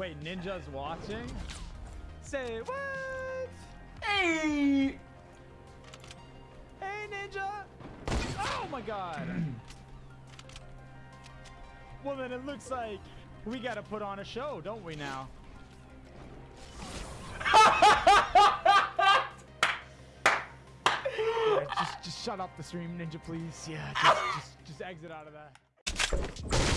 Wait, Ninja's watching? Say what? Hey! Hey, Ninja! Oh my god! well, then it looks like we gotta put on a show, don't we now? yeah, just, just shut up the stream, Ninja, please. Yeah, just, just, just exit out of that.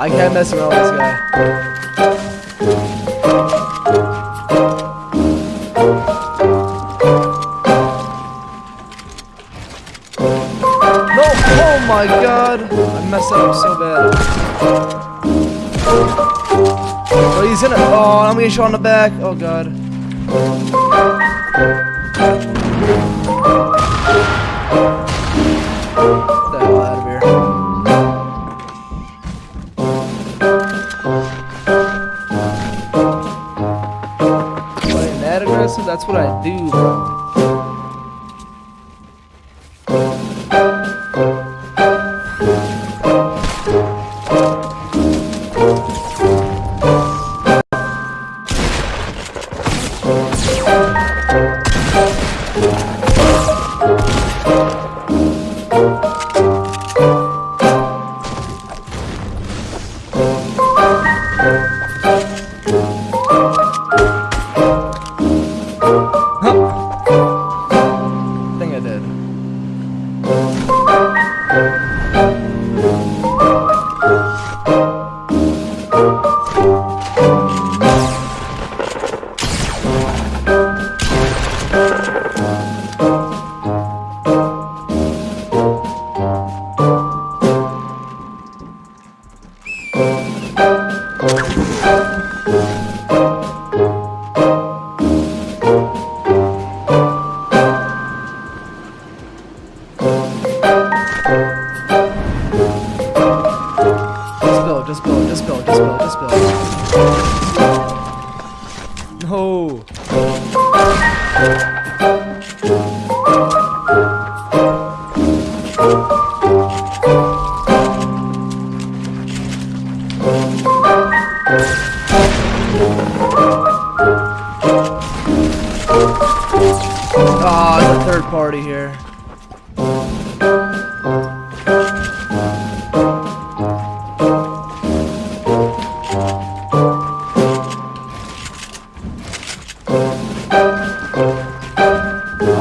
I can't mess around with this guy. No! Oh my god! I messed up so bad. Oh, he's it. Oh, I'm gonna shot in the back. Oh god. What I do, bro.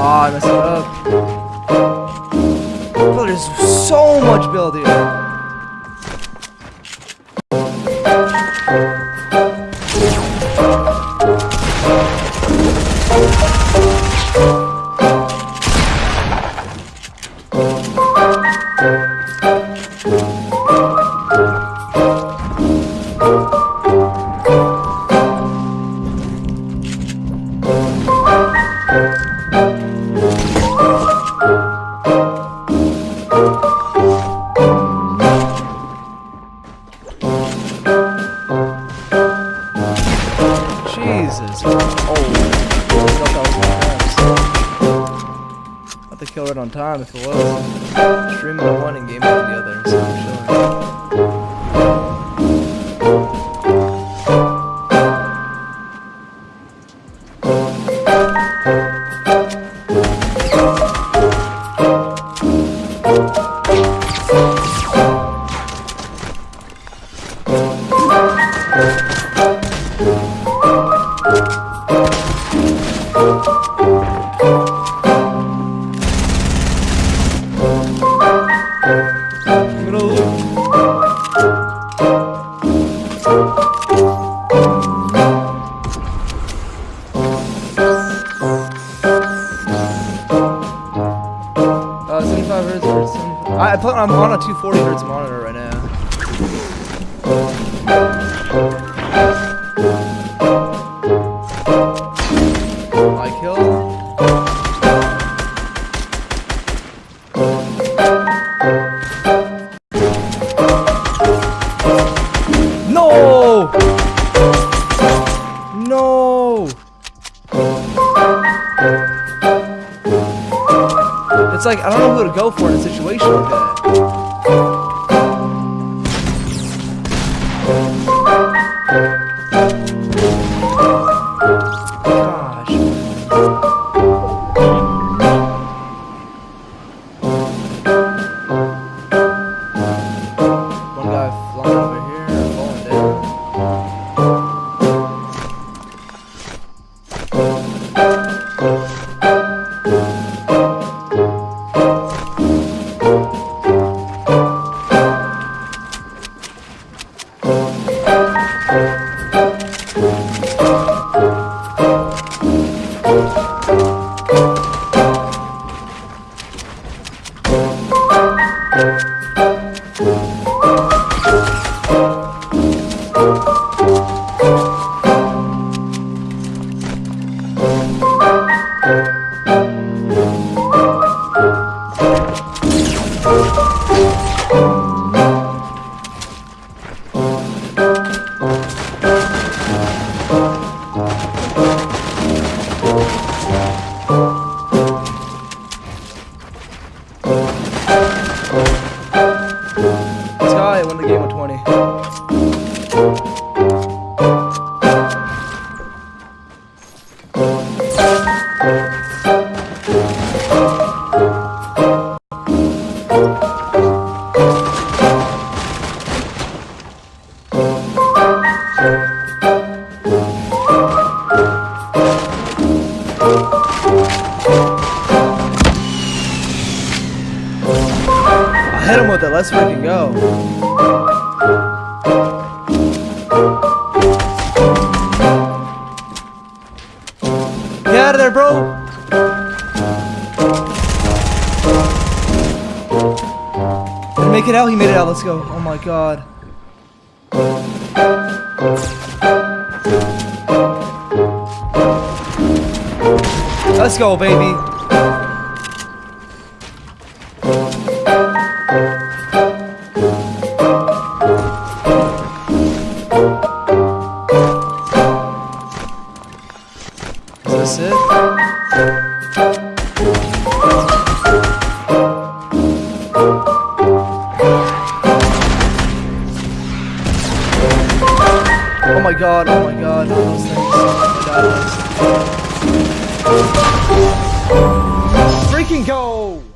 I messed it up. Bro, there's so much build here. It on time if it was. Streaming on one and gaming on the other. So I'm chilling. I'm on, I'm on a 240 hertz monitor right now. I kill. No! No! It's like, I don't know who to go for in a situation like that. table 20. he made it out. Let's go. Oh my god. Let's go, baby. Oh my god, oh my god. Freaking gold!